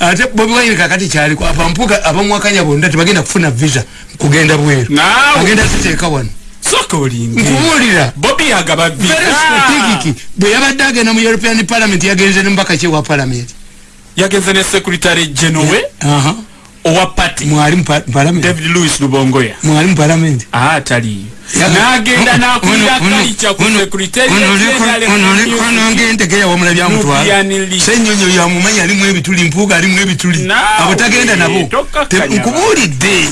ate bobi wine kakati kyaliku abampuka abamuwakanya bonna tebagenda kufuna visa kugenda bweru agenda ziteeka wano nkubuulira bobi yagaba visa bwe yabadde agenda mu european parliament yagenze ne mubaka kyewa parliament yagenze ne secretary genowe yeah. uh -huh. owa party mwali mparamenti david lewis lubongoya mwali mparamenti aa ah, tali nagenda nakuida kali cha kusekuritenyaleunonongendegeya wamulabya mutwala senyonyo yamumanya alimu ebituli mpuga alimu ebituli abo tagenda nabo nkubulidde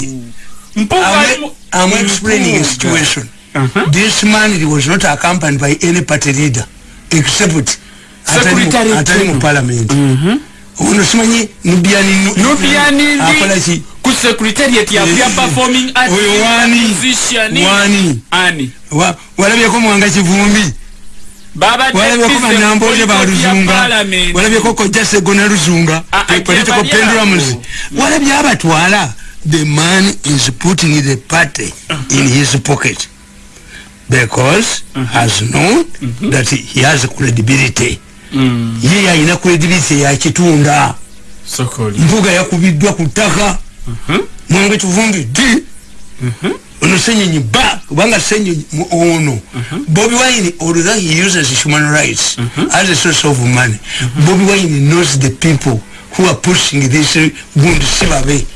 am explaining a situation uh -huh. this man was not accompanied by any party leader except atali mu parliament uh mm-hmm. -huh onosumanye nubiani nubiani akolachi ku secretariat ya pia performing art oyo wani musician wani ani wa walabye ko mwanga chivumbi baba walabye ko manambo je ba ruzunga walabye ko ko jase gona ruzunga political ah, ah, pendulum walabye abatwala the man is putting the party uh-huh. in his pocket because uh-huh. has known mm-hmm. that he has credibility mm. ye yalina credibility yakitunda mbuga yakubiddwa ku ttaka uh -huh. mwenge kivungi di uh -huh. ono senyinyi ba kubanga senyinyi ono uh -huh. bobi wine although he uses human rights uh -huh. as a source of money uh -huh. bobi wine knows the people who are pushing this wound si babe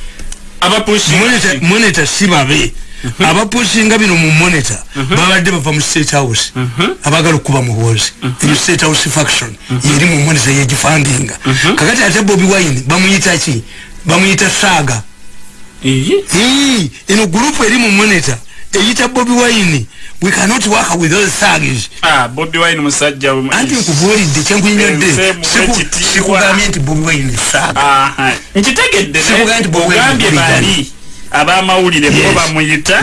monitor si babe uh -huh. haba pushinga bino mumoneta mhm. baba deba pa state house haba mhm. galo kuba muhozi ino mhm. state house faction yiri mumoneta yeji fundinga kakati ate bobi waini bamuita chi bamuita saga iji ino grupu yiri mumoneta yita bobi waini we cannot work with those thuggish ah bobi waini msajja anti mkuburi di chengu inyode siku siku gami iti bobi waini saga ah hai ah. nchitake dene siku gami iti bobi waini abamawulire bo bamuyita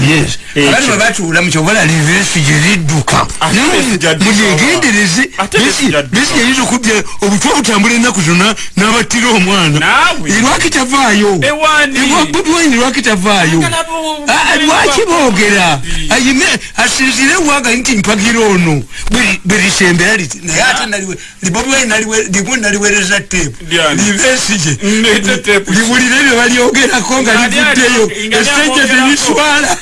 ebatula mukyobola lesi gyeridduka hmm. mugegendereeesi yeyinza okuda obutwa butambula ennaku zonna n'abattira omwana erwakitavaayo bobwine rwakitavaayo lwaki boogera ayime asinzire waga nti mpagira ono berisembera liti naye ate bobwine ah. limu naliwereza tepu livesi gye liwulire bye balyogerako nga livuddeyo esente tezitwala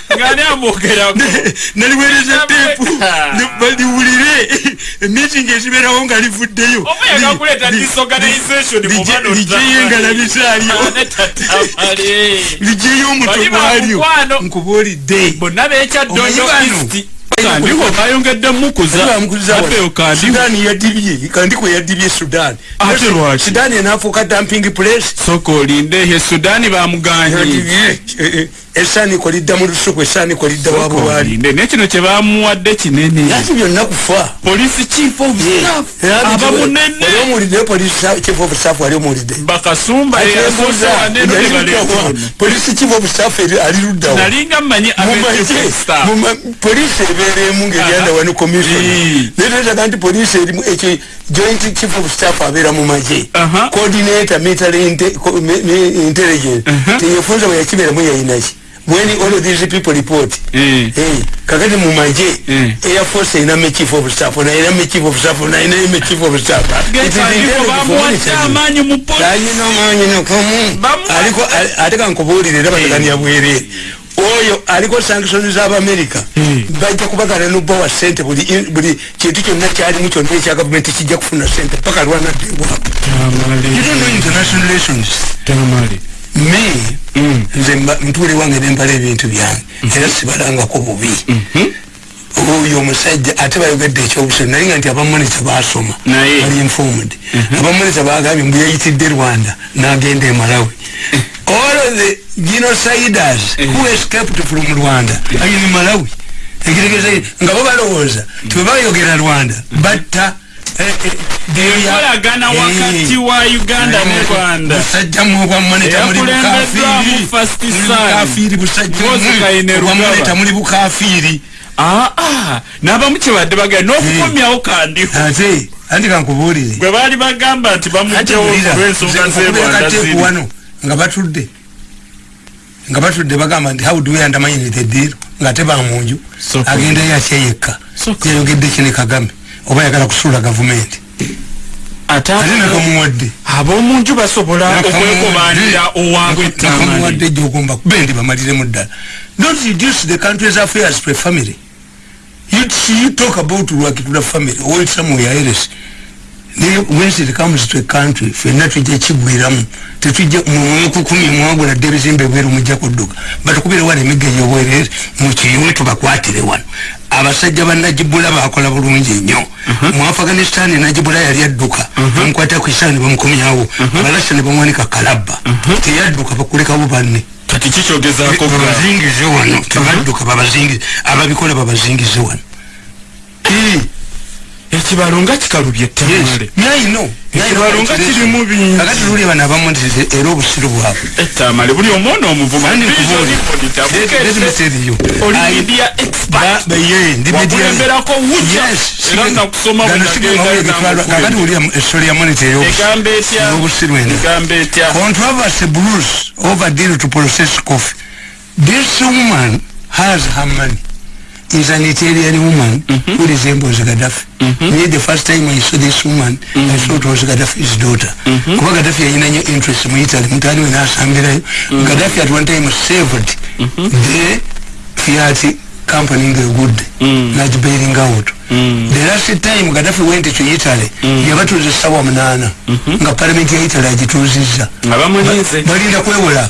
neliwereza tepu baliwulire emiting ekiberawo nga livuddeyo lijeyo engalabisa alyo lijeyo omuto gwalyo nkubaolidde ndiko bayongedde mukuzasudan yadibye kandiko yadibye sudan ate lwaki sudan enafuuka dumping place sooka olinde he sudan bamuganye esani ko lidda mu lusuku esani ko lidda wabu wali ne kino kye baamuwadde kinene lati byonna kufa police chief of staff abamunene wali omuwulidde police chief of staff wali omuwulidde bakasumba eyasuza police chief of staff ali luddawo nalinga mmanyi abeeeta police ebeera emu ngeri yanda wanu commission neetetaga nti police erimu eki joint chief of staff abeera mu magye coordinator military intelligence teyefunza bwe yakibeeramu yayinaki when all of these people report mm. Eh. hey eh, kakati mumanje mm. air force iname chief of staff na iname chief of staff na iname chief of staff it is intended to be aliko ataka nkubulire era batakani yabwere oyo aliko sanctions za america mm. bajja kubagana nubo wa sente buli buli kintu kyonna kyali mu kyonna ekya gavumenti kijja kufuna sente paka lwana ddewa you don't know international relations tamale me mm, nze ntuule wange nempala ebintu byange mhm. era sibalangako bubi mhm. oyo omusajja ate bayogedde ekyobusoni naye nga nti abamaneja basoma bali informed mhm. abamaneja bagambye mbu yayitidde rwanda nagenda emalawi eh. all the genociders eh. who escaped from rwanda ayini malawi ekitegeeza nga bo balowooza mm. tiwe bayogera rwanda batta ekolagana eh, eh, eh, wakati wa uganda ne rwanda yakulembeddwamufasitisaniosikainerugabamuli bukafiiri aa nabamu kyebadde bagenda n'okukomyawo kandiho anti kankubuulire gwe baali bagamba nti bamuggyawolwensonga zerwandaziri nga batudde nga batudde bagamba nti how dwe andamanyinite ddiiro ngaate bamunju agendayo akyeyekka yayogedde kine kagame oba yagala kusula gavumenti atenakamuwadde abomunju basobola okwekobanira owabwetamuwadde jogomba kube ndi bamaliremu ddala don't reduce the country's affairs per family you talk about lwakitula family owoltamuyaeresi they, when it comes to a country, if you're not with um, the chief Biram, to treat you, Mumuku Kumi, Mugu, and there is in the way with Jakuduk. But who will want to make your way is Muchi, you went to Bakwati, the one. Aba sajaba najibula wa kolaburu mji nyo uh -huh. Mwafaganistani najibula ya liyaduka uh mm-hmm. -huh. Mkwata kuhisani wa mkumi yao mm-hmm. uh -huh. Balasa ni mwani kakalaba uh mm-hmm. -huh. Tiyaduka pakulika ubani Katichicho geza kukua Baba zingi ziwano uh -huh. Tiyaduka baba zingi Aba bikula baba zingi ziwano Hii ekibalo nga kikalubye ettamaale nayino ekibalonga kirimu bingi agati luli bana abamundirire era obusiru bwabwe ettamale buli omwana omuvumaaagati uliamu esole ya monita eyobusiru enaegamba etya contravers bruce over deal to process coffee this woman has her money is an Italian woman mm -hmm. who resembles Gaddafi. Mm -hmm. Me, the first time I saw this woman, mm -hmm. I mhm. thought it was Gaddafi's daughter. Mm -hmm. Gaddafi had no interest in Italy. Mm -hmm. Gaddafi at one time saved mm -hmm. the Fiat company in the good, mm. not bailing out. Mm. The last time Gaddafi went to Italy, mm. he was a sour manana. Mm -hmm. The parliament of Italy had to choose his. Mm -hmm. But he was a sour manana.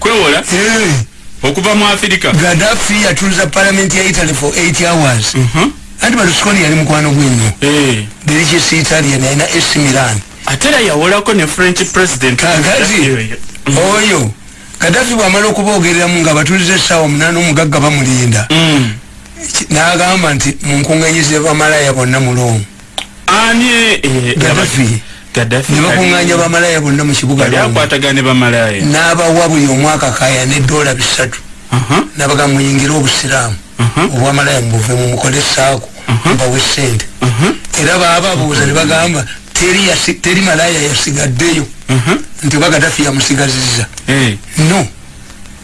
Kwewola? Yeah. okuva mu afirika gadafi yatuliza palamenti ya italy for 8 hours uh mhm. -huh. andi balusikoni yali mukwano gwenyo eh. hey. delicis italian yalina es milan ate era yawolako ne french president kakati mhm. oyo gadafi bwamala okuboogereramu nga batulize essaawa omunaana omugagga bamulinda mm. n'agamba nti munkuŋanyize bamalaya bonna mu rome ani gadafi eh, eh nebakunganya bamalaya bonna mukibuga nabawa buli omwaka kaya nedola bisatu uh-huh. nabaga muyingire obusiramu uh-huh. obwamalaya mubuve mumukole saako uh-huh. mbawe sente era bababuuza nebagamba teri malaya yasigaddeyo nti oba gadafi yamusigaziza eh. no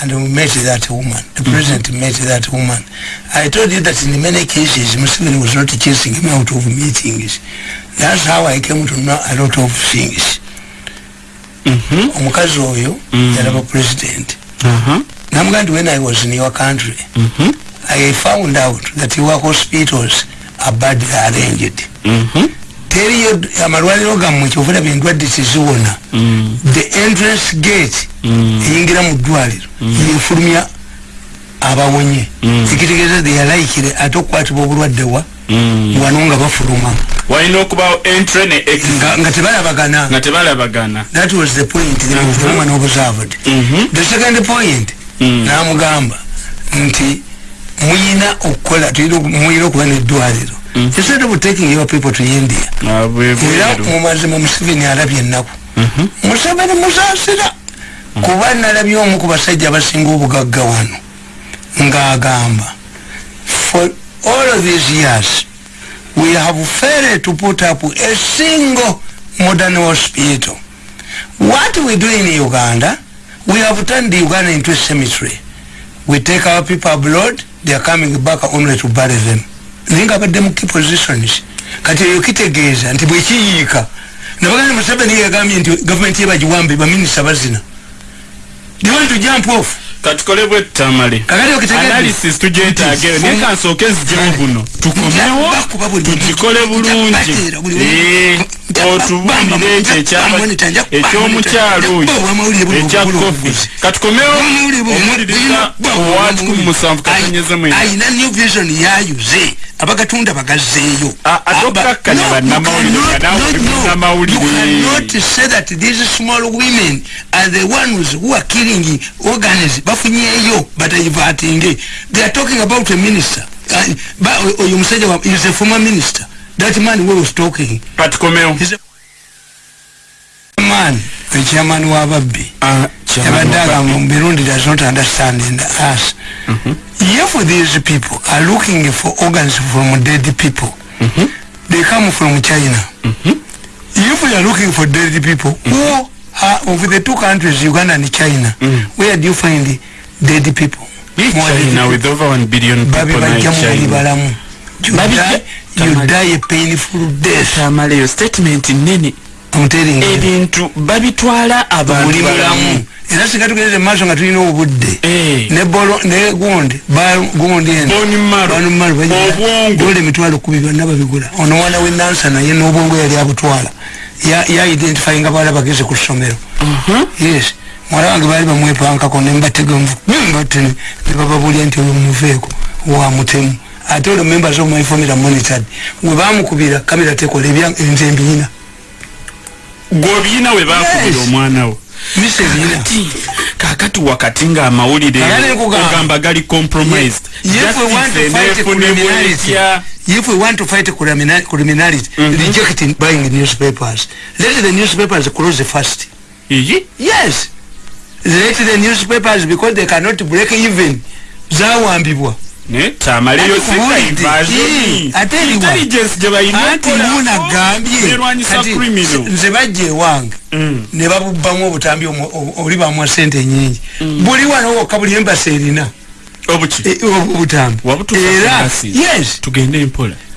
and we met that woman. The mm -hmm. president met that woman. I told you that in many cases, Muslim was not chasing him out of meetings. That's how I came to know a lot of things. Mm-hmm. Oyo, mm -hmm. the president. Uh-huh. When I was in your country, mm -hmm. I found out that your hospitals are badly arranged. Mm-hmm. teriyo amalwaliro gammwe kyovera byendwadde tezibona mm. the entrance gate mm. eyingira mu ddwaliro mm. yefulumya abawonye ekitegeeza theyalaikire ate okukwatibwa obulwadde wa wano nga bafuluma walina okubawo entry ne exit nga tebalabagana nga tebalabagana that was the point the mm-hmm. fuluma n'obusaavudi mm-hmm. the second point n'amugamba nti mm -hmm. muyina okukola muyina okuba neddwaliro instead mm. of taking your people to india ah, era mumazima musiveni alabye ennaku mhm. museveni musaasira mm. kuba nalabye omu ku basajja abasinga obugagga wano ng'agamba for all of these years we have failed to put up a single modern hospital what we do in uganda we have turned the uganda into a cemetery we take our people abroad they are coming back only to bury them naye nga badde mu key positions kati eyo kitegeeza nti bwekiyiika nabagani museveni yagambye nti gavumenti yebagiwambe baminisa bazina tugyetageyo nyekansooka ezijangu no tukomewo tugikole bulungi otubulire nti ekyomukyalo oyo ekya kofi katukomewo omuwuliriza owa kikumi musanvu kanyezamuina new vision yayuze abagatunda bagazeeyo atokakkanya bannamawulirebafunyeyo batayivatinge oyo musajja is a former minister that man who was talking but komeo man the chairman who have a be uh ah, chairman does not understand in the ass mm mm-hmm. -hmm. for these people are looking for organs from dead people mm -hmm. they come from china mm -hmm. if you are looking for dead people mm -hmm. who are of the two countries uganda and china mm -hmm. where do you find the dead people China with over one billion people tamaleyo statement nene ebintu babitwala abantu era singa tugendeze maaso nga tulina obudde eh. negundi gondiobwongoemitwalo kubi byonna babigula ono mwana wenansa naye nobwongo yali abutwala yaidentify nga bala bagezi ku ssomero uh-huh. yes mwala wange baali bamwepankako nembategemu nebababulya nti oyo muveeko wamutemu ate olwo members of my family monitored gwe bamukubira kamera tekola nze mbiyina gwobiyina we bakubira omwanawo kakati wakati nga amawulire ogamba gali compromised if we want to fight criminality mhm. reject buying newspapers let the newspapers close first yes let the newspapers because they cannot break even zawambibwa tamaliyo sekaibazo ni mm. ne babubamu obutambi olibamu sente nyingi mm. buli wano wokka buli embasi erina e,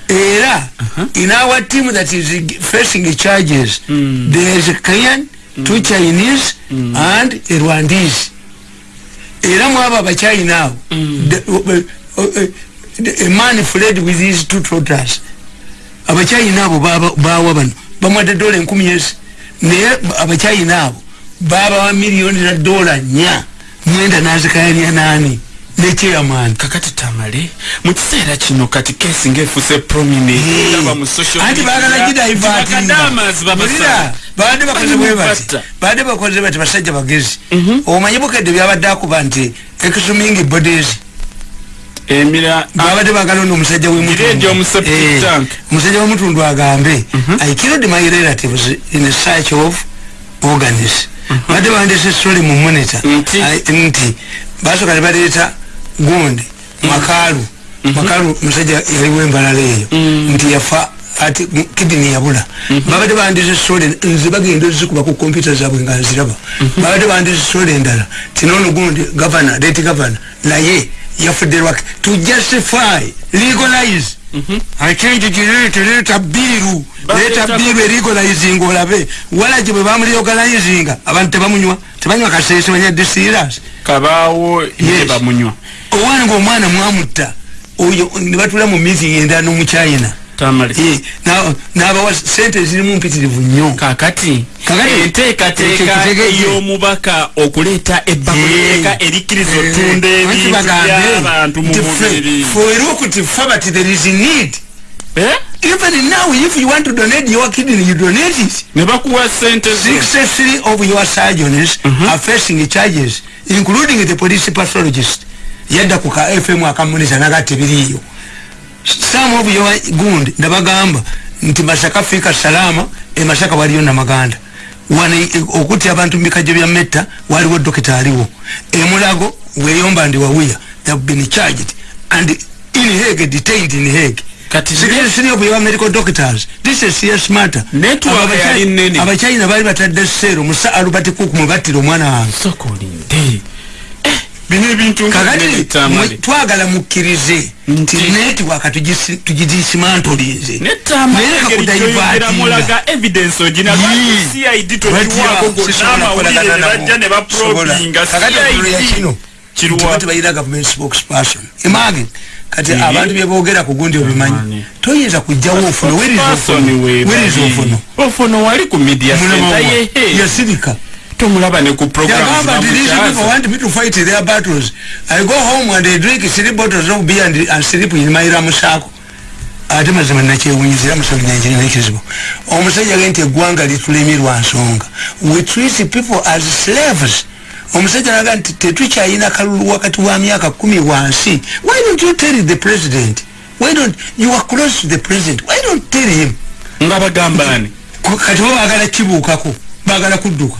era uh-huh. in our team that is facing charges mm. there is a korean mm. two chinese mm. and a rwandese era mwaba abachina abo mm. a eh, eh, man fled with his two trotters abachayi nabo bawa bano bamwadde dola enkumi yesi naye abachayi nabo baba wa miliyoni za dola nya mwenda nazikayanya nani nekyeyaman kakati tamale mukiseera kino kati kesi ngaefuse prominenti bagala gidaivatbaddebakozebati basajja bagezi mhm. omanyi bukedde byabaddeakuba nti exuming bodies emira abade bagalo no musaje we mutu ndio mseptic tank eh, musaje we mutu ndo agambe mhm. i killed my relatives in a search of organs mhm. bade bande se sole mu monitor nti baso kali baleta gundi mhm. makalu makalu musaje yali we mbalale iyo mm. nti yafa ati kidney yabula babade bande se sole nzi bagende zuku ba ku computer zabwe nga ziraba babade bande se sole ndala tinono gundi governor date governor na ye yafudde lwaki to justify legalize akinjigireeta biru leeta biru eregalizing olabe walagi bwe bamulegalizinga abantu tebamunywa tebanywa kasesimanya disiras kabaawo bamunywa owanga omwana mwamutta oyo nebatula mu miti yendanomu china Eh, nabawa sente ezirimu mpitirivu nnyo kakati enteekateeka eh, y'omubaka okuleeta ebbakuleeka eh. erikkiriza otunda ebintu byabantu mubiri even now if you want to donate your kidney you donate it nebakuwa sente ze 63 of your surgeons mhm. are facing charges including the police pathologist yadda ku ka fm akamuniza nagatebiriiyo saamu obuyo wa gundi ndabagamba nti mashaka fika salama e mashaka waliyo na maganda wana okuti abantu mikajyo bya meta waliwo dokita aliwo emulago weyomba ndi wawuya they have been charged and in hege detained in hege abachina bali batadde sero musa alubatikuku mubatira omwana wange bino ebintu kakati twagala mukkirize nti netiwaka tugisimantolinze nayekakati kati abantu byebogera ku gundi obimanyi toyinza kujjawo ofunowerizaofunoyasirika tumulaba ne ku programu ate mazima nakyewunyizira musolo nyanjirina ekizibu omusajja gai nti eggwanga litulemirwa nsonga we treat people as slaves omusajja naga nti tetukyayina kalulu wakati wa myaka kumi wansi why don't you tell the president why don't you are close to the president why don't tell him nga bagambani kati bo baagala kibuukako baagala kudduka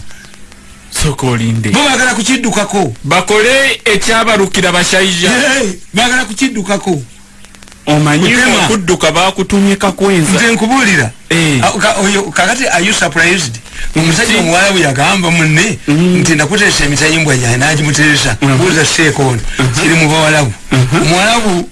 sokolinde bagala kukiddukako bakole ekyabalukira bashaija bagala kukiddukako omanyi okudduka bakutumye kakwenza nze nkubuulira eh. ah, kakati are you surprised mm. omusajja omuwala bwe yagamba munne mm. nti ndakuteesa emitayimbwa jyane nagimuteresa mm-hmm. buuza seeko ono mm-hmm. kiri mu bawalabu mm-hmm. omuwalabu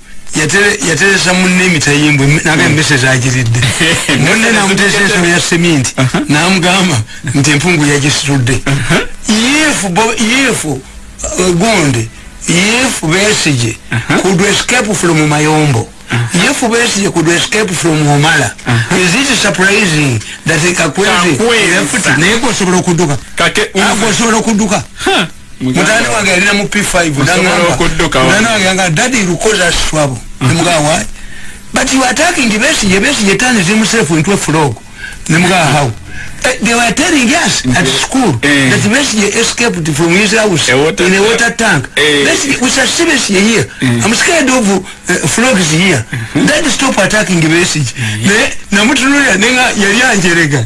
yateresa munne emitayimbu nagamesezi mm. agiridde munne namutesa ensobo ya seminti namugamba nti empungu yagisitudde uh-huh. yefu yefu uh, gonde yefu besije uh-huh. kud escape from mayombo uh-huh. yefu besije kud escape from omala isit surprising that kakwezi naye kosobola okuddukakosobola okudduka mutani wange yalina mu p5 nanaaganga dadi lukoza swabo mm. nemugaa wa but you are talking to besige besige tani zimusefu into a frog nemugaa how eh, they were telling us at mm. school eh. that besige escaped from his house in a water tank besige eh. we sashi besige here i'm scared of frogs here mm-hmm. dadi stop attacking besige mm-hmm. ne namutunuya nenga yali anjerega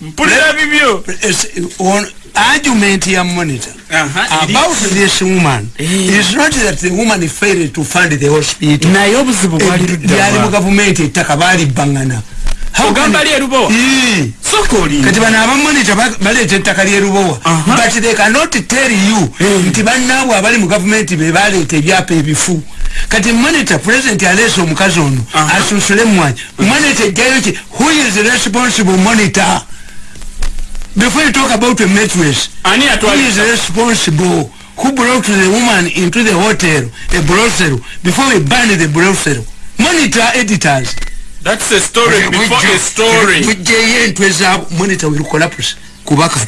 mpulira bibyo argument ya monitor about this woman eh. is not that the woman failed to fund the hospital naye obuzibu bwali ludyali eh, mu gavumenti ettaka baalibbaŋŋana ogamba lyerubowa eh. sokoli kati bano abamonita baleeta ettaka lyerubowa but they cannot tell you nti bannaabwe abali mu gavumenti be baleeta ebyapa ebifu kati monita president aleesa omukazi ono asusule mwanyi monita ejjayo ki who is responsible monitor Before you talk about a mattress, who is responsible? Who brought the woman into the hotel, a brothel, before we banned the brothel? Monitor editors. That's a story before a story. With JN, monitor will collapse. Kubaka.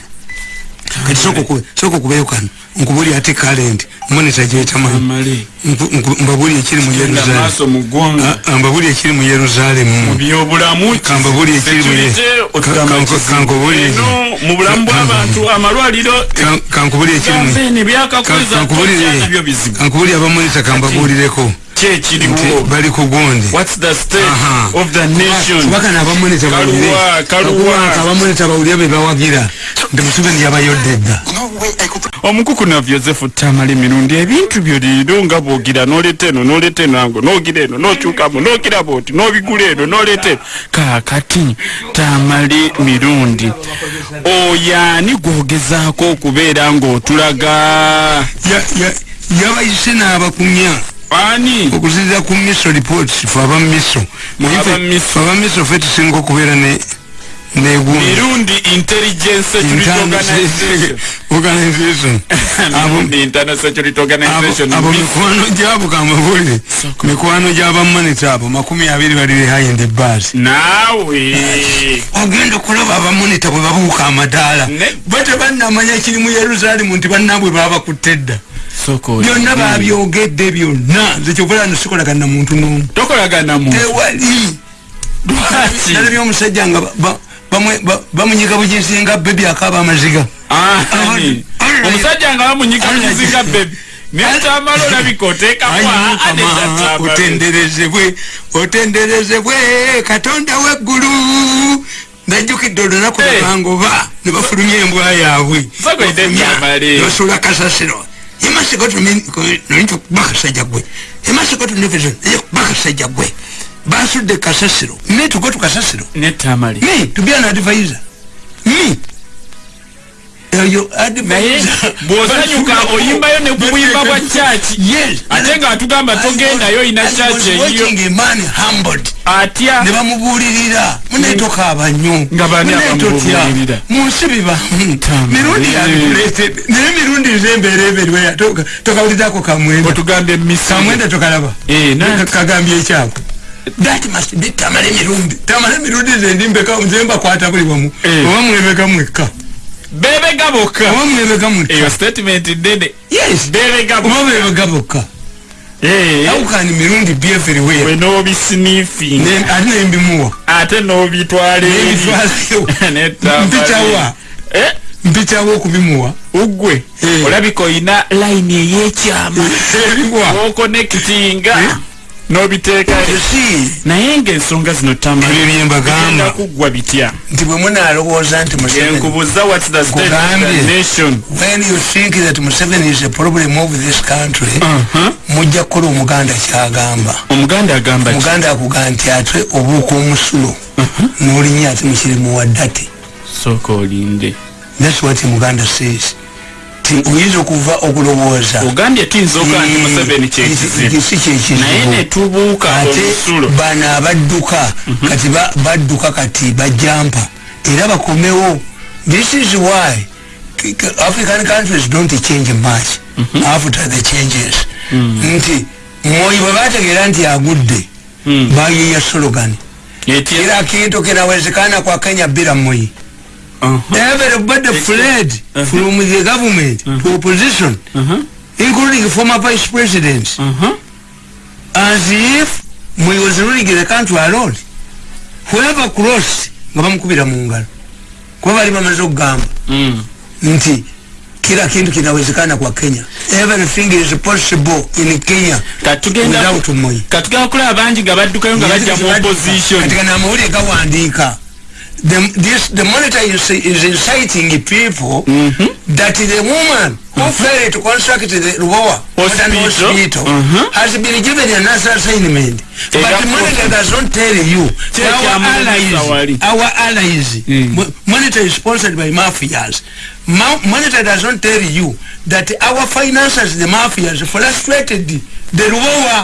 Soko Soko Kubayokan. nkubulya ate kale nti monita gyetamanyi mbabulya ekiri mu yeruzalemumbabulya ah, ah, ekiri mu yeruzalemukankubulya abamonita kambabulireko kiki ekiriwo bali kugundi what's the state uh -huh. of the nation kubaka nabamweneta bawulire kubaka abamweneta bawulire bebawagira nti musubeni yabayoddedda omukuku navyo zefu tamala emirundi ebintu byoliiro nga bwogira noleta eno noleta eno ango nogira eno nocyukamu nogira booti nobigula eno noleta eno kakati tamale mirundi oyoani gwogezaako okubeera ngaotulaga yabaise n'abakunya ani okusinziira ku miso reports faba miso faba miso fe tusinga okubeera ne mirundi intelligence security organization mirundi internal security organization abo mikwano jabu kama vuli mikwano jabu monitor abo makumi ya vili wali high in the bars nawe ogendo kula baba monitor kwa baba ukamadala bote banna manya chini mu yeruzalimu ntibanna bwe baba kutedda byonna babyogedde byonna nzekyokola sikolagana muntu nomu tewali nalabya omusajja nga bamunyika bujinsinga bebi akaba amaziga omusajja nga bamunyika bujinsinga bebi nekyamala olabika otekaotenderezebwe otenderezebwe katonda weggulu najukidde olunaku bangoba nebafulumya embwa yabwe basula kasasiro imasi kotu nilitu kubaka saja gwe imasi kotu nilifizu nilitu kubaka saja gwe basu de kasasiro netu kotu kasasiro netamari ni tubia na advisor ni oyo adimaye eh, bwosanyuka oyimbayo nekubuyimba bwa chachi ate nga atugamba togendayo oyina chachi eyiyo atya nebamubulirira munetoka abanyo munetotya munsibi bamuta mirundi yandulesede naye mirundi zemberebelweya tokawulizako kamwenda otugambye misi kamwenda tokalaba eh, kagambye ekyako that must be tamale mirundi tamale mirundi zendimbeka nzemba kwata buli wamu oba eh. mwebeka mwekka bebega bokka omwami bebega mutta eyo statement dede yes bebega bokka omwami bebega bokka eeh awukani mirundi be everywhere we no be sniffing ne ati ne mbimuwa ate no be twalee ne mbitwalee ne tamale mbitawa eh mbitawa okubimuwa ugwe eh. olabika oyina line eyekyama erimuwa okonekitinga eh? nobiteeka naye ngaensonga zino tamaenda kuggwa bitya nti bwe munalowooza nti enkubuza uh-huh. mujja kukola omuganda kyagamba omuganda akuga nti atwe obuuka omusulo uh-huh. nolinya ate mukirimu wadde ate sooka olinde thats what muganda says kati oyinza okuva okulowooza ogambye tinzoka nti museveni kyekizibu kyekizibu naye netubuuka ate bano abadduka mhm. kati badduka kati bajampa era bakomewo this is why african countries don't change much mhm. after the changes mhm. nti mwoyo bwebategeera nti agudde bayiya slogan era kintu kinawezekana kwa kenya bira mui uh -huh. everybody uh -huh. fled uh -huh. from the government uh -huh. to opposition uh -huh. including former vice president uh -huh. as if we was ruling the country alone whoever crossed whoever was mm. nti kila kintu kinawezekana kwa kenya everything is possible in kenya katugenda katugenda kula banji gabadu kayo gabadja mwopozisyon katika na mwuri kawandika the this the monitor you see is inciting people mm -hmm. that the woman mm -hmm. who mm-hmm. failed to construct the lower hospital, hospital mm -hmm. has been given another assignment hey, but the monitor does not tell you hey, our, allies, our allies our mm. allies monitor is sponsored by mafias Ma monitor does not tell you that our finances the mafias frustrated the, the lower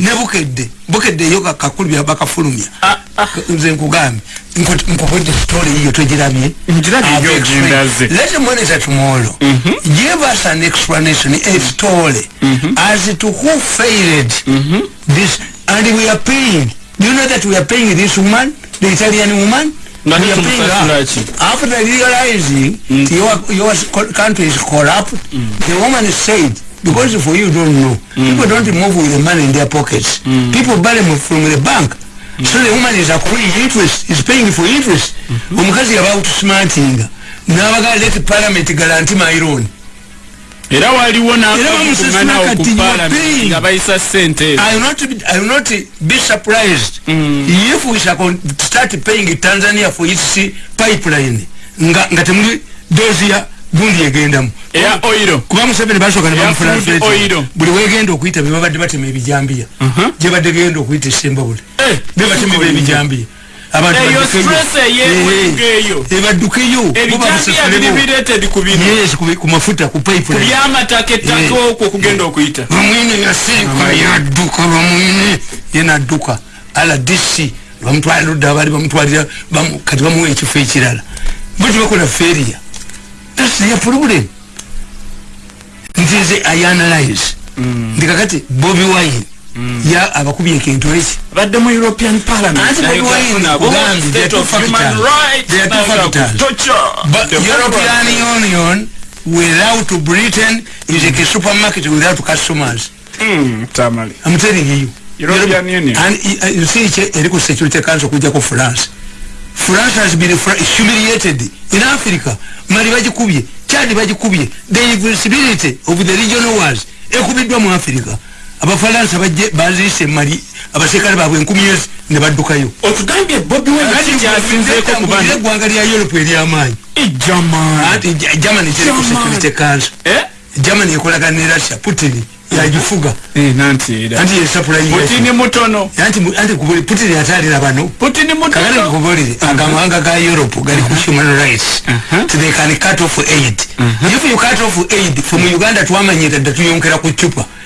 nebukedde bukedde yo kakakulu byabakafulumya nze nkugambye nkukwete sitoli iyo togirabye lete monitor tomorro give us an explanation a story mm-hmm. as to who failed mm-hmm. this and we are paying do you know that we are paying this woman the italian woman yapinga after they realize mm. your your country is corrupt mm. the woman is saved because for you don't know mm. people don't move with the money in their pockets mm. people buy them from the bank mm. so the woman is accruing interest is paying for interest mm -hmm. because you're about smarting now i gotta let the parliament guarantee my own era waliwo nbayisa senteeipeline mm. nga temuli doziya gundi yegendamu buli wegenda okuyita bebabadde batema ebijambiya uh-huh. gyebadde genda okuyita esembabule eh, bebatemaebijambiya ebadukeyokumafuta kupipeyaduka bamwine yenaduka aladisi bamutwaludda bali bamutwalira kati bamuwa ekifo ekirala bati bakola feria tasiya problem nti nze ianalize mm. ndikakati bobi wine Mm. ya abakubi ekintu eki badde mu european parliamenteuropean union without britain is mm. a supermarket without customers mm, france france has been humiliated in africa mali bagikubye chad bagikubye the invincibility of the region wars ekubiddwa mu africa abafalansa baziise mali abasirikale baabwe enkumi ezi ne baddukayo otugambye bobi wenaiyasinzeekoe eggwanga lya europe eryamaanyi germany kirikusekulitekansa eh? germany ekolagana ne russia putin yagifugaputin atalira banoaaobolere agamawanga ga europe gali ku uh-huh. human rights tthe uh-huh. can cut off aid uh-huh. if you cut off aid fomu uganda twamanyira dda tuyonkera ku chupa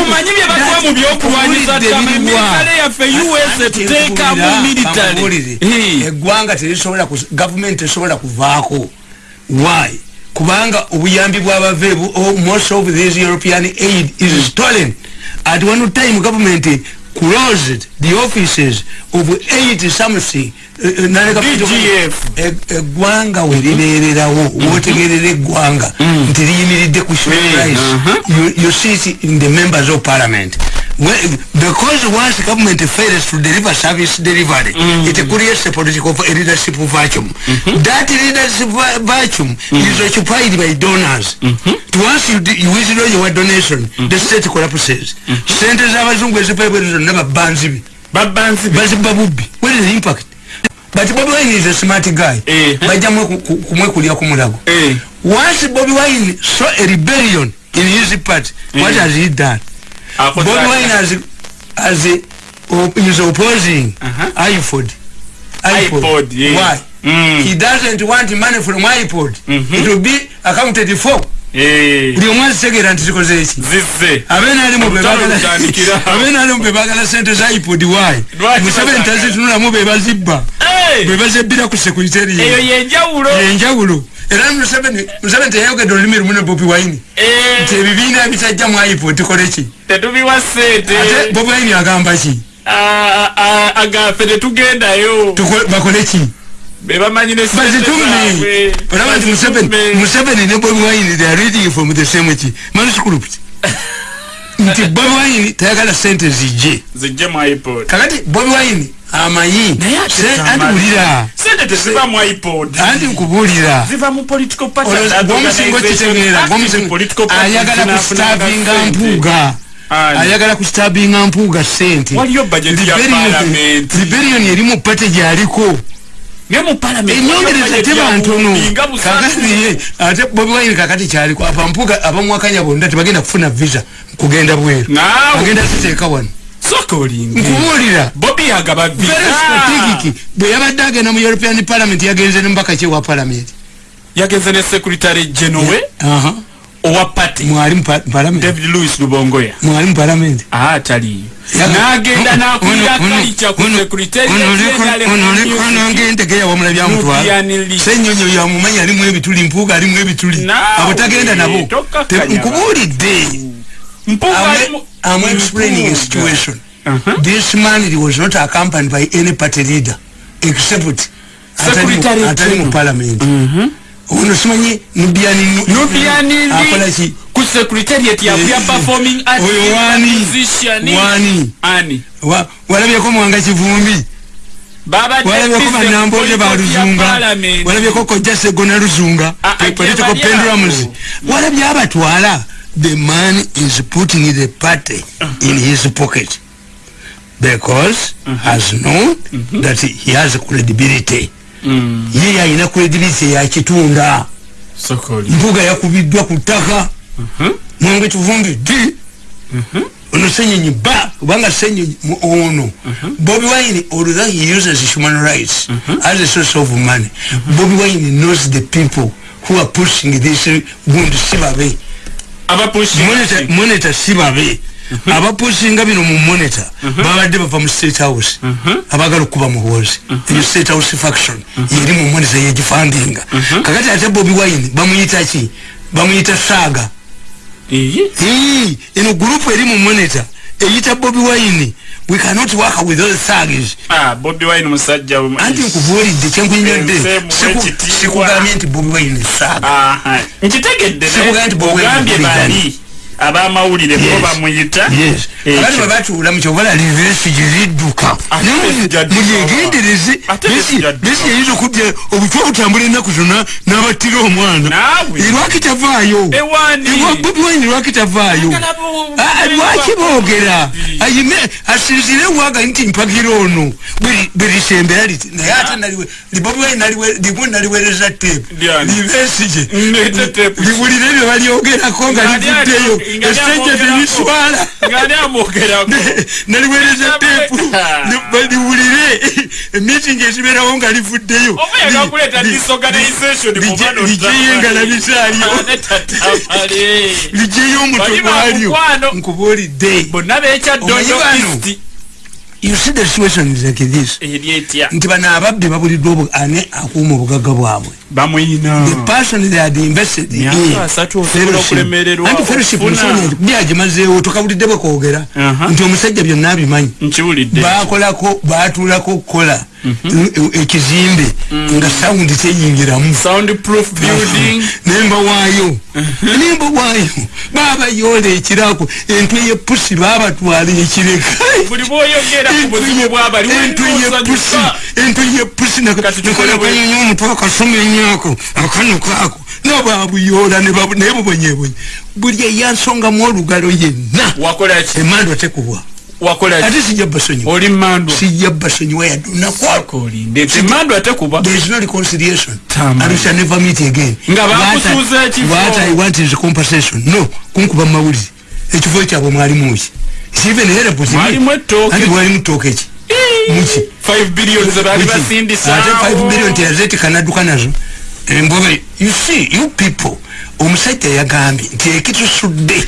omanyi bye baliwa mu byokulwanyisa tamale yaffe us etuteekamu militare eggwanga terisobola gavumenti tesobola kuvaako why kubanga obuyambi bwabave oh, most of this european aid is stolen at one time government closed the offices of eight something DGF Gwanga weliberawo wotegerere Gwanga ntiriyimiridde ku show price you see it in the members of parliament when, because once government fails to deliver service delivery, mm. it creates a political leadership vacuum. Mm -hmm. That leadership vacuum mm. is occupied by donors. Mm -hmm. Once you, you withdraw your donation, mm -hmm. the state collapses. Centers mm-hmm. of Azungwe Zipaibwe is never banzibi. Babanzibi? Bazibabubi. What is the impact? But Bobby Wine is a smart guy. Hey. Eh. Hey. Eh. Once Bobby Wine saw a rebellion in his part, hey. what eh. has he done? Ah, bobi wine as, as a, op, is opposing uh -huh. ipod ipod, iPod yes. why mm. he doesn't want money from ipod mm -hmm. it will be accounted for buli omu azitegeera nti tukoze eki abenalimu bebagala sente za ipod y musabe nti azitunulamu bebazibba bebazebbira ku sekuriteriyenjawulo era musabe nti yayogedde olulimi rumu ne bobi wine eh. nti ebibiina bitajja mu ipod tukole ki bobi wine agamba ki ah, ah, ah, agafe tetugendayo bakole ki ayagala kustabinga mpuuga sente liberion erimu pate gyaliko ate bobi wine kakati kyaliko apampuga abamuwakanya bonna tebagenda kufuna visa kugenda bwerugenda kuteeka wano ah. bwe yabadde agenda mu european parliament yagenze ne mubaka kyewa parliament yagenze ne secretary genowe owa party mwali mu parliament david louis lubongoya mwali mu parliament ataliyo ah, senyonyo yamumanyi alimu ebituli mpuuga alimu ebituli abo tagenda nabo nkubuulidde uh-huh. atali mupalamenti ono simanye nubiani nubiani akolachi ku secretariat ya ya eh, performing arts oyo wani musician wani ani wa walabye ko mwanga chivumbi baba walabye ko manambo je ba ruzunga walabye ko koja segona ruzunga pepeleto ah, ah, ko pendula muzi walabye abatwala the man is putting the party uh -huh. in his pocket because uh -huh. has known mm -hmm. that he has credibility mm. ye yaina kwedirisa yakitunda mbuga yakubiddwa ku ttaka uh mhm. -huh. mwenge tuvumbi di uh mhm. -huh. ono senyonyi ba kubanga senyonyi ono uh mhm. -huh. bobi wine although he uses human rights uh -huh. as a source of money uh -huh. bobi wine knows the people who are pushing this wound si babe monitor si babe aba pushinga bino mu monitor mhm. babadde bava mu state house mhm. abagala okuba mu wozi mu mhm. state house faction yeri mu monitor yegifandinga kakati ate bobi wine bamuyita ki bamuyita saga ii eno group eri mu monitor eyita bobi wine we cannot work with those thugs ah bobi wine musajja anti nkubuulidde kyenkunyonyodde sikugambye nti bobi wine saga ah nkitegedde ne sikugambye nti bobi wine abamawulire bo bamuyita batula mukyobalaliiridduka mulyegendereze besi yayiza okudya obutwa obutambula ennaku zonna n'abattira omwana erwakitavaayo ewabobiwaini eh, lwakitavaayo lwaki eh, ah, ah, boogera ayime asinzire wagani nti mpagiro ono berisembera liti naye ate bobiwainlimu naliwereza tepu libesije liwulire byebalyogerako nga livuddeyo essejja telitwala naliweereza teepu baliwulire emitingi ekibeerawo nga livuddeyo lijeyo engalabisaalyo lijeyo omuto gwalyo nkubuulidde nti bano ababbi babuliddwa ani akuuma obugagga bwabwe bamwenyina the person they had invested yeah. in fellowship nanti fellowship nisonye bia jimazeo tukabulide bwa kogera uh-huh. nti omusajja byonna abimanyi nchibulide baakolako baatulako kola mm-hmm. e, e, ekizimbe mm. nga sound teyingiramu sound proof building nemba wayo uh-huh. nemba wayo baba yole ekirako entu yepusi baba twali ekireka buli boyogera ku buzimu bwaba liwe ntu yepusi ntu yepusi nakatukola kwenye nyumu tuwa kasumi nye yako akano kako na babu yola ne babu ne babu nye bwenye bulye yansonga mwolu galo ye na wakola achi e emando tekuwa wakola achi ati sijabba sonyi oli mando sijabba sonyi waya na kwa wakoli ndete mando atekuwa there is no reconciliation tamo arusha never meet again nga babu suza chifo what I want is compensation no kumkuba mawuzi echifo echa abo mwari mwuzi is even here possible mwari mwetoke andi mwari mwetoke echi mwuzi 5 billion zabaliba sindi sawo 5 billion tiyazeti kanadu kanazo mbubi you see you people umusaita ya gambi tiye kitu sude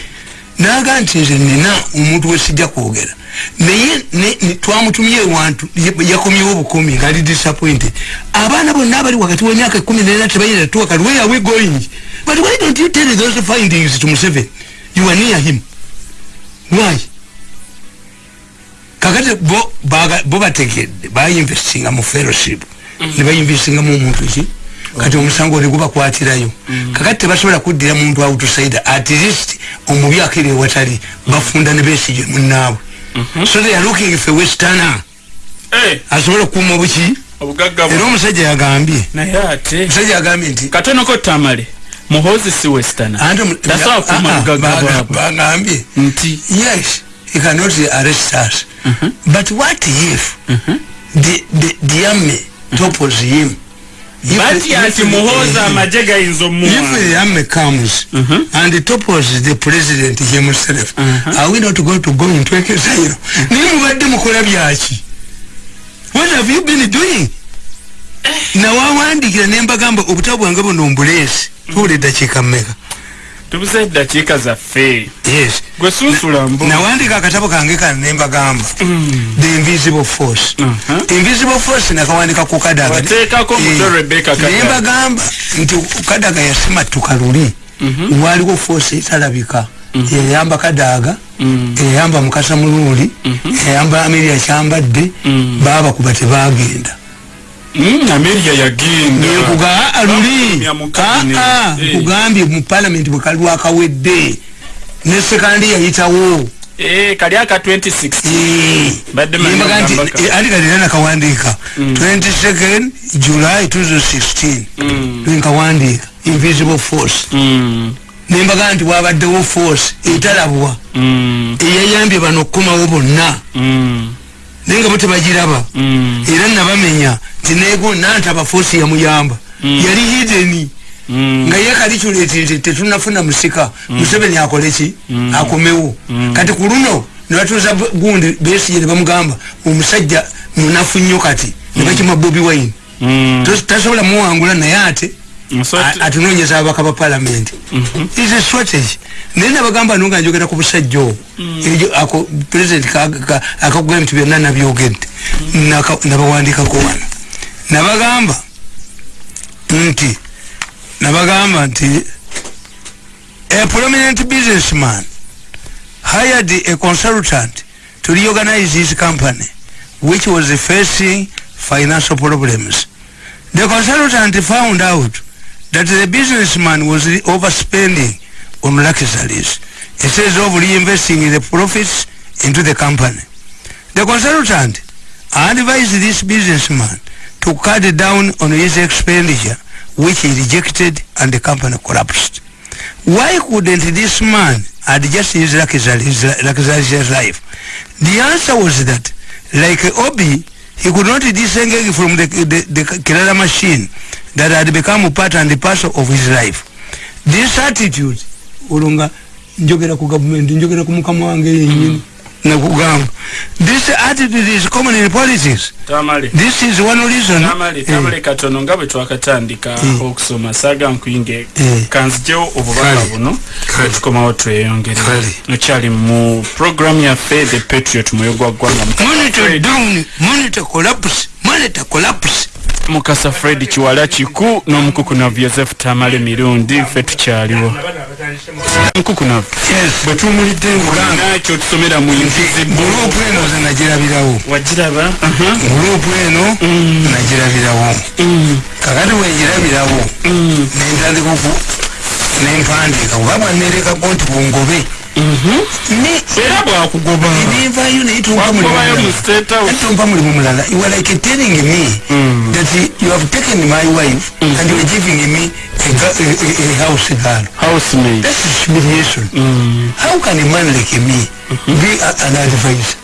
na ganti nze nina umutu we sija kuogera na ye ne, ne, tuwa mutumye wantu ya kumi wubu kumi gali disappointed abana bo nabali wakati wanyaka kumi na ina tibayi na tuwa kari where are we going but why don't you tell those findings to museve you are near him why kakati bo baga bo batekede ba investinga mu fellowship mm -hmm. ni ba investinga mu umutu si? kati omusango ne gubakwatirayo kakati tebasobola kuddira muntu outsider at least omubi akiri ewatali bafunda ne besije munaabwe mhm. so they are looking for westerner eh! asobola okukuuma obuki era omusajja yagambye musajja yagambye nti katonoko tamale muhozi si westernbagambye ah, ah, nti yes he cannot arrest us mhm. but what if mhm. the the the army topples him bati ati muhoza amajega inzo muwa if the army comes uh -huh. and topples the president himself uh -huh. are we not going to go into exile nimu wadde mukola byaki what have you been doing eh. na wawandikira nembagamba obutabu wange buno mbulesi tuwulidda kyekammeka tubuze eddakiika zaffe yes gwe susula mbu nawandika akatabo kange kano nembagamba mm. the invisible force uh -huh. invisible force nakawandika ku kadaga wateekako eh, muto rebecca kadaga nembagamba nti kadaga yasimattuka luli mm -hmm. waliwo force etalabika Mm -hmm. eyamba kadaaga mm -hmm. eyamba mukasa muluuli mm -hmm. eyamba amiri akyambadde mm -hmm. baabakuba tebagenda Hmm, amerika ya genda nekuga aluli aa kugambi mu parliament wakali waka wedde ne sekandi ya hitawo ee eh, kari aka 2016 eh, badde mani mbaka eh, ali kari nana kawandika 22nd hmm. july 2016 mbaka wandika invisible force hmm. ne mbaka nti wabadde wo force italabwa yeyambi bano kuma wubo na nenga mtu majiraba ilani nabame nya tinego nanta bafosi ya muyamba mm. yali hideni mm. nga yekali kyuleti nti tetunafuna musika mm. museveni akolechi mm. akomewo mm. kati kuluno nebatuza gundi besiye nebamugamba omusajja munafu nnyo kati nebakima mm. bobi wine mm. tasobola muwangula naye ate atunonyeza abaka ba palamenti mm -hmm. isstrategy naye nabagamba nonga njogera ku busajja owo mm. ejo ako president akakugambe nti byonna nabyogedde mm. nabawandikako wano nabagamba nti nabagamba nti a prominent businessman hired a consultant to reorganize his company which was facing financial problems the consultant found out that the businessman was overspending on luxuries instead of reinvesting the profits into the company the consultant advised this businessman to cut down on his expenditure which he rejected and the company collapsed why couldn't this man adjust his luxury his life the answer was that like obi he could not disengage from the the, the killer machine that had become a part and the parcel of his life this attitude ulunga njogera ku government njogera ku mukama wange yenyini mm. nakugamba this attitude is common in politics tamale this is one reason tamale eh. tamale eh. katono nga bwe twakatandika eh. okusoma saga nkuyinge eh. kanzigyewo obubaka buno tukomawo tweyongera okyali mu program ya fe the patriot muyo gwa ggwanga monitor fred. down monitor collapse monitor collapse mukasa fred kiwala kiku n'omukuku navyosefu tamale mirundi fe tukyaliwo kukunafu yes betu umuli dengu langa nacho tutomeda mwinzizi mburupu eno za najira vila u wajira ba aha mburupu eno mm najira vila u mm kakati wajira vila u mm na intazi kufu na impandika wabwa nereka kontu kungobe era bwakugoba nevayo naye tompa mulimu mulala you are like telling me mm. that you have taken my wife mm. and you are giving me house girl that's humiliation mm. how can a man like me mm-hmm. be an advisor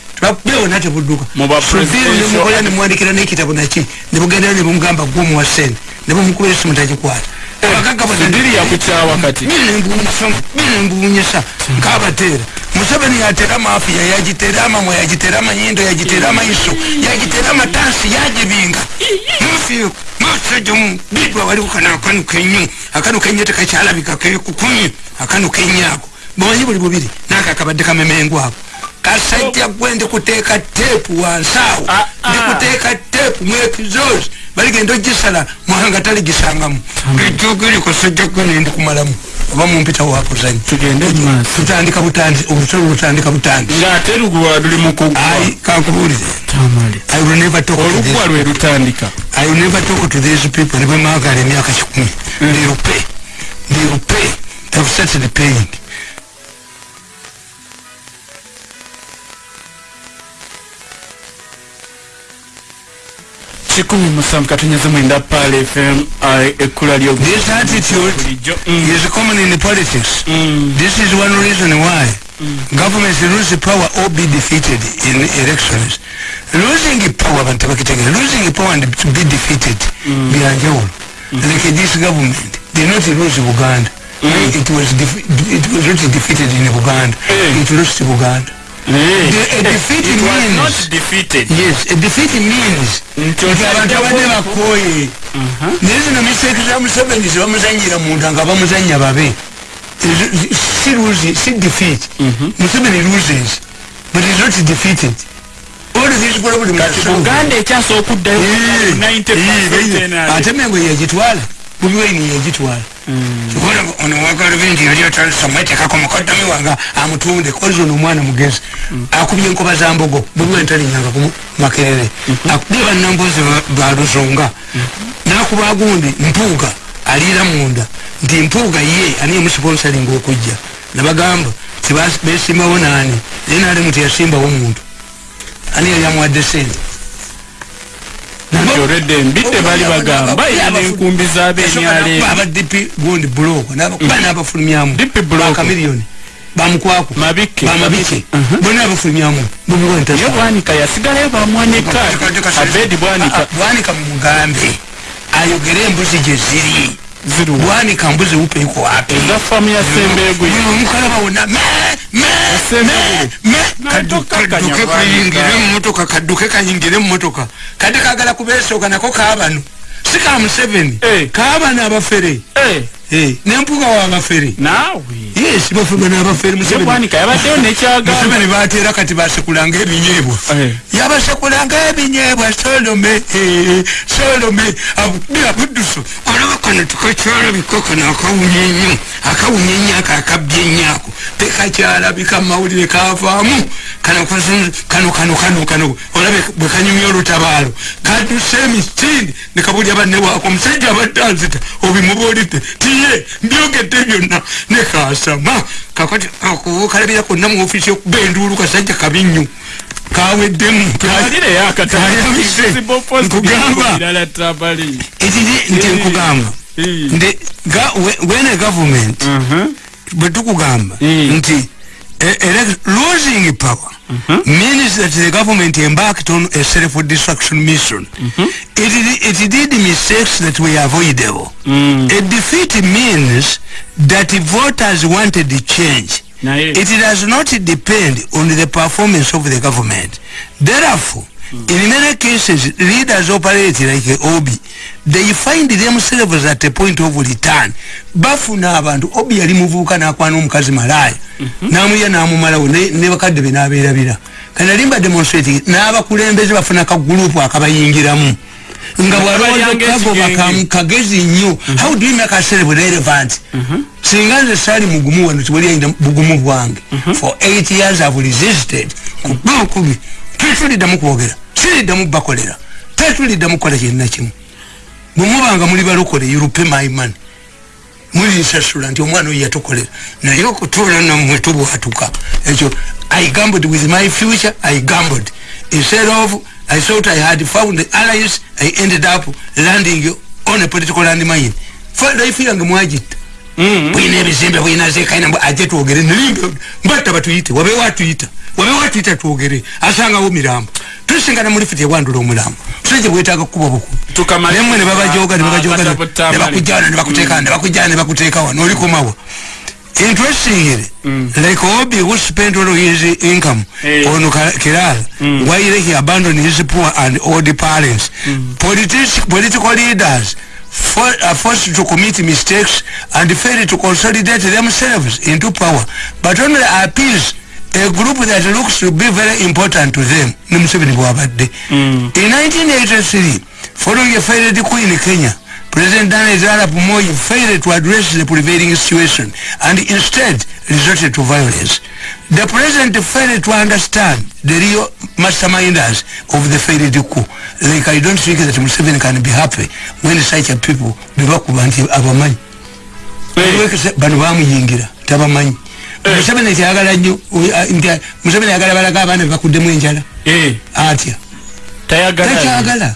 bakubewo nate na subiru nemukolera nemuwandikira nekitabo naki ni mungamba gumu wa eh, ya sindiri wakati mkaba tera sente nebumukubira esimu tagikwata ya nkabateera museveni ya mafiya yagitera ya yagitera amanyindo ya amaiso yagitera ya jibinga mufiyo masajamu bidwa wali kana akanu kenyo akanu kenyo kenyo akanu mwanyibu libubili naka bubiri nakakabadde hako kasajja gwendi kuteeka tepu wansaawo ah, ndikuteeka ah. tepu mu epizoozi baligenda ogisala muhanga taligisangamu ejogerikosajja gwene ndi kumalamu oba mumpita wakuzanya tutandika butandi obusolo butandika butandiai kankubuulire nebatokotothese people nibemagala emyaka kikumi mm. ndirupe ndirupe tafsatire peyini kikumi musanvu katonyeza mwenda pal fm ekkula lyogovernment lose power or be defeated in elections losing power bantu bakitegere losing power and be defeated mm. byanjawulo mm. like this government they not lose uganda mm. it was not defeated in uganda it lost uganda abantu abadde bakooye naye uh-huh. zino misaiti za museveni zebamuzanyira muntu nga bamuzanya babe si defeat mm-hmm. museveni loses but is not defeated uganda ekyasa okuddayo ate mengo yegitwala bubiweini yegitwala kibona ono wagala bingi yali atandisa mwetekako mukaddami wange amutunde kozi ono omwana mugezi akubye enkoba za mbogo bwemwentalinyanga ku makerere mhm. akubye bannambozi ba luzonga mhm. nakuba gundi mpuuga aliira munda nti mpuuga ye aniye musiponsalinga okujja nebagamba tibesimbawo naani naye nalimu teyasimbawo muntu ani yali amuwadde sente nti olwedde mbidde bali bagamba era nenkumbi zaabenyaleni bamukwako mabike bamabike bonna bafulumyamu bubiwantaye bwanika yasigalayo bamwanika abedi bwanika bwanika mugambe ayogere embuzi gye ziri ziri bwanika mbuzi wupeiko wapi ezafamu yasembeegwe mukalaba wona mee me me me kaduka kaduka kayingire mmotoka kaduka kayingire mmotoka kadika agala kubesoka nako kabanu sika am7 eh kabana abafere eh nempuga wabaferi nawe bafumbe nabaferi yabateo nekyaga fumbe nebatera kati basekulanga ebinyebwa eh. yabasekulanga ebinyebwa solome eh, solome abudde abudduso olaba kano tukakyalabikoko nakawunyenyo akawunyenyo ako akabye enyako tekakyalabika mumawulire kavaamu kano kano kano kano olabe bwekanyumya olutabaalo kaduse emitini nekabulya banne waako omusajja abadde anzita obimubuulidde ye mbyogedde byonna ne kasama kakati okalabira konna mu ofiisi okuba enduulu kasajja kabi nnyo kaweddemu kayabisenkugamba ekiki nti nkugamba nti wene gavumenti mhm. bwe tukugamba nti e, e, losing power -hmm. means that the government embarked on a self-destruction mission. Mm -hmm. it, it did mistakes that were avoidable. Mm. A defeat means that voters wanted the change. Now, yeah. It does not depend on the performance of the government. Therefore, mm. in many cases leaders operate like obi they find themselves at a point of return bafuna abantu obi yali muvuuka n'akwana omukazi malaya n'amuya n'amumalawo ne bakadde be n'abeerabira kana limba demonstrating n'abakulembeze bafuna ka group akabayingiramu nga bwalwaliokagoba kagezi nnyo how do you make ourselves relevant singa nze saali mugumu wano tiwaliyayina bugumu bwange for eight years have resisted kubi kubi tetulidamu kwogera siriddamu bakolera tetuliddamu kukola kyenna kimu bwe mubanga muli balokole yurupe maimani muli nsasula nti omwana oyo yatukolera naye okutuula nammwe tubwatuka ekyo i gambled with my future i gambled instead of i thought i had found the alliance i ended up landing on a political land mine fa life yange mwagitta Mm-hmm. buina ebizimbe buina zekaina mbu ajje tuwogere nilimbe mbatta batuyite wabewo atuyita wabewo atuyita tuwogere asangawo mirambo tusingana muli fiti ewandula omulambo musajja bwetaga kkuba bukunnemwe nebabajoga nebabajoganebakujawana nebakuteekawa nebakujawa nebakuteekawa nolikomawa interestingly mm. like obi who spent all his income hey. on kiral mm. while he abandoned his poor and old parents mm. politi political leaders are uh, forced to commit mistakes and fail to consolidate themselves into power but only appease a group that looks to be very important to them mm. in 1983 following a failed queen in Kenya President Daniel Arap Moi failed to address the prevailing situation and instead resorted to violence. The president failed to understand the real masterminders of the failed coup. Like I don't think that Museveni can be happy when such a people be back with our money. banobamuyingira tabamanyi museveni kyagala nyo museveni ayagala balaga abaana bebakuddemu enjala atya takyagala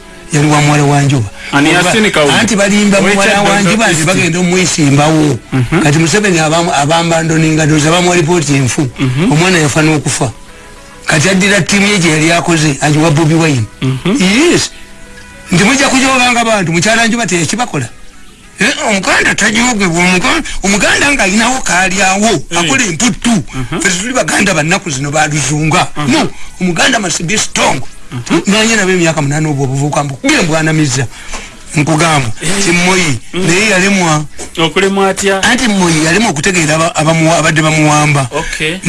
yali wamuwala wanjuba anti balimba muwala wanjuba nti bagenda omwesimbawo mhm. kati museveni abambandoningadoza bamuwalipooti enfu mhm. omwana yafa nokufa kati addira tiimu ye gyeyali akoze agiwa bobi wine mhm. yes nti mujja kujobanga bantu mukyala njuba teyakibakola eh, omuganda tajogebwa omuganda nga ayinawo kaalyawo akola emputtu fetituli baganda bannaku zino baluzunga no omuganda masibi strong nganye nabe emyaka munana obwo obuvubuka mbugembwana miza nkugamba timmoyi mm. naye yalemwa okulemwa atya anti mmoyi yalemwa okutegeera abadde bamuwamba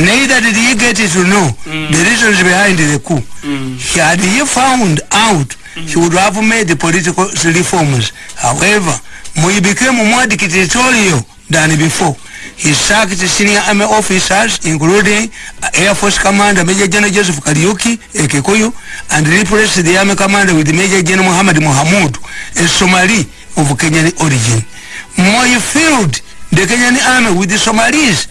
naye that did he get to know mm. the reasons behind the coup mm. had he found out he would have made the political reforms however mmoyi became more dictatorial than before he sacked senior army officers including air force commander major general joseph kariuki ekekuyu and replaced the army commander with major general muhammad muhammud a somali of kenyan origin moi filled the kenyan army with the somalis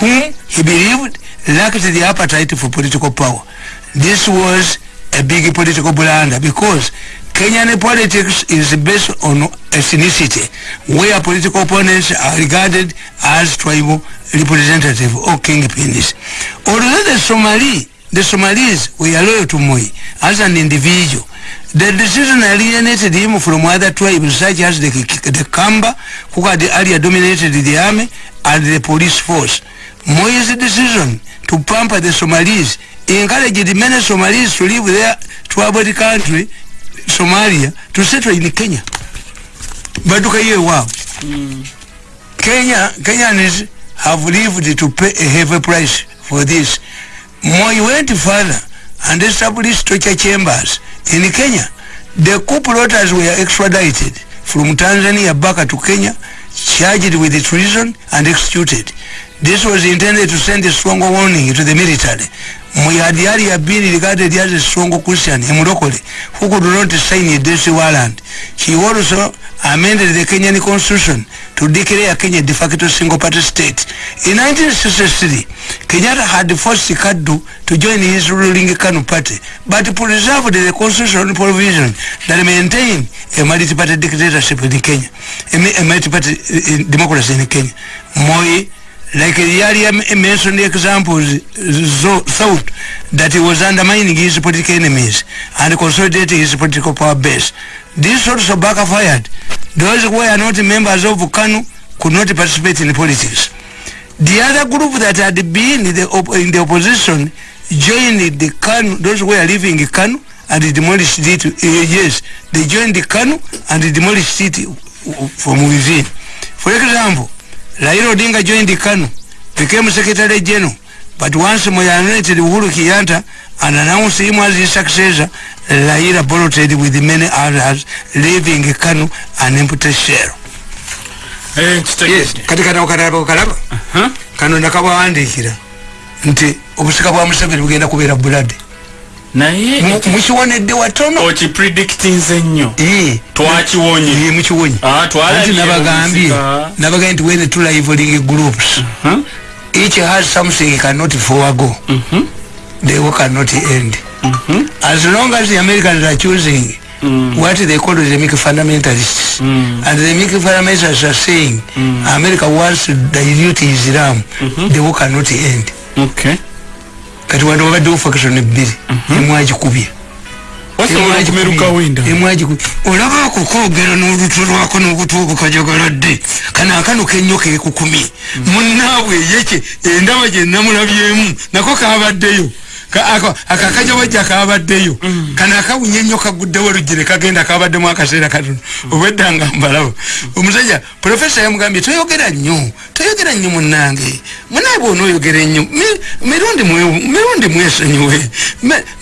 whom he believed lacked the appetite for political power this was a big political blunder because Kenyan politics is based on ethnicity, where political opponents are regarded as tribal representative or kingpins. Although the Somali, the Somalis were loyal to Moi as an individual, the decision alienated him from other tribes such as the, the Kamba, who had earlier dominated the army and the police force. Moi's decision to pamper the Somalis encouraged many Somalis to leave their troubled country Somalia tusetwa ili Kenya baduka hiyo wao mm. Kenya Kenyans have lived to pay a heavy price for this Moi went further and established torture chambers in Kenya the coup plotters were extradited from Tanzania back to Kenya charged with the treason and executed this was intended to send a strong warning to the military muyadi yali yabiri ligate liyaze songo kusiani ya mudokole huku dunote saini ya desi waland he also amended the kenyan constitution to declare kenya de facto single party state in 1963 kenyatta had forced kadu to join his ruling kanu party but preserved the constitutional provision that maintain a multi-party dictatorship in kenya a multi-party eh, eh, democracy in kenya moi like the area mentioned examples thought that he was undermining his political enemies and consolidating his political power base. This also backfired. Those who were not members of KANU could not participate in politics. The other group that had been in the, op in the opposition joined the KANU, those who were leaving KANU and demolished it. Uh, yes, they joined the KANU and demolished it from within. For example, Raila Odinga joined Kanu, became Secretary General, but once Moyanoeted Uhuru Kiyanta and announced him as his successor, Raila bolted with many others, leaving Kanu an empty shell. Hey, eh, yes, katika na ukaraba ukaraba. Uh -huh. Kano nakabawandikira nti obusika bwa msafiri bugenda kubira bulade. naye mukiwonedde watono okipredictinze nnyo twakiwonye e mukiwonye ah, anti nabagambye nabagambye nti wene tulivling groups each has something cannot forgo mm-hmm. they cannot end mm-hmm. as long as the americans are choosing Mm. what they call the mic fundamentalists mm. and the mic fundamentalists are saying mm. america wants to dilute islam mm -hmm. the war cannot end okay. kati wadde wabadde ofakatano ebbiri emwagikubya olaba akokoogera n'olutu lwako n'obutuubu kajagaladde kano akano kennyo keekukumye munaabwe mhm. yeke endaba gye namulabyemu nako kaabaddeyo aka kajja bajja kabaddeyo kana akawunye nnyo kaguddewo lugire kagenda kabaddemu akaseera katono obweddanga mbalabo omusajja profesa yamugambye toyogera nnyo toyogera nnyo munnange munaye bwona oyogera ennyo mirundi mwesonyiwe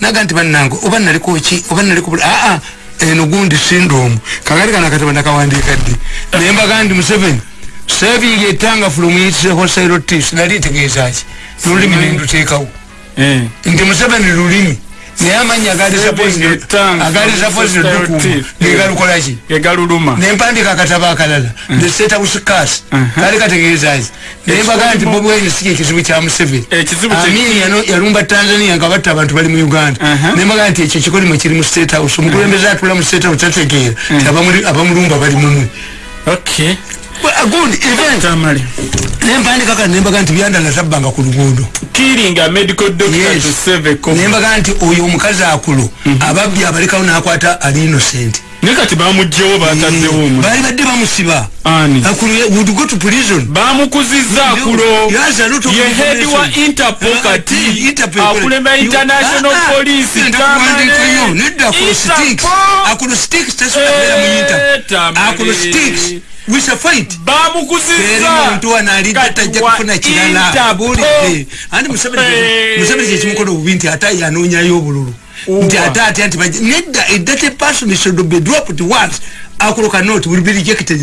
naga nti bannange oba naliko ki oba naliko aa eno gundi sindomu kagali kana akatabo nakawandiika ddi naye mbaga ndi museveni serving etanga fulumuyitise hosairotis nali tegeezaki nolulimi nendutekawo Eh. nti museveni lulimi naye amanya agaleza poinegalukolaki nempandika akatabo akalala thestatuscas eh. eh. kali kategeezaki naye bagaa nti bobwenyu sike ekizibu kya museveniamin yalumba tanzania nga batta abantu bali mu uganda nembagaa nti ekyo kikolimo kiri mu statehouse omukulembeze atula mu statehouse tategeera nti abamulumba bali mumwe good event tamale nemba ndi kaka nemba kanti byanda na sabanga ku lugundo killing a medical doctor yes. to save a couple nemba kanti uyu mukazi akulu mm -hmm. ababbi abalekawo nakwata ali innocent nekati bamugyewo batadde mm. omu bali badde bamusiba ani akulu ye would go to prison bamukuziza akulo yaza luto ye head wa interpol ah, kati interpol akulemba international ah, ah, police tamale nidda ku sticks akulu sticks tesu na mu interpol akulu sticks we shall fight bamukuzizza omuntu wano alidde tajja kufuna kirala ntabulidde eh, andi musabiri kyekimukola obubi nti ate yanoonyayo obululu nti ate atya nti nedda edate eh, person should be dropped once akuloka not will be rejected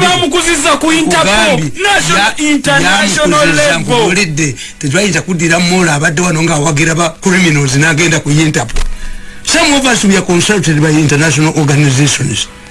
bamukuzizza ku intpoolidde tetwayinza kuddira mola abadde wano ngaawagira ba criminals nagenda ku interpol some of us we are consulted by international organizations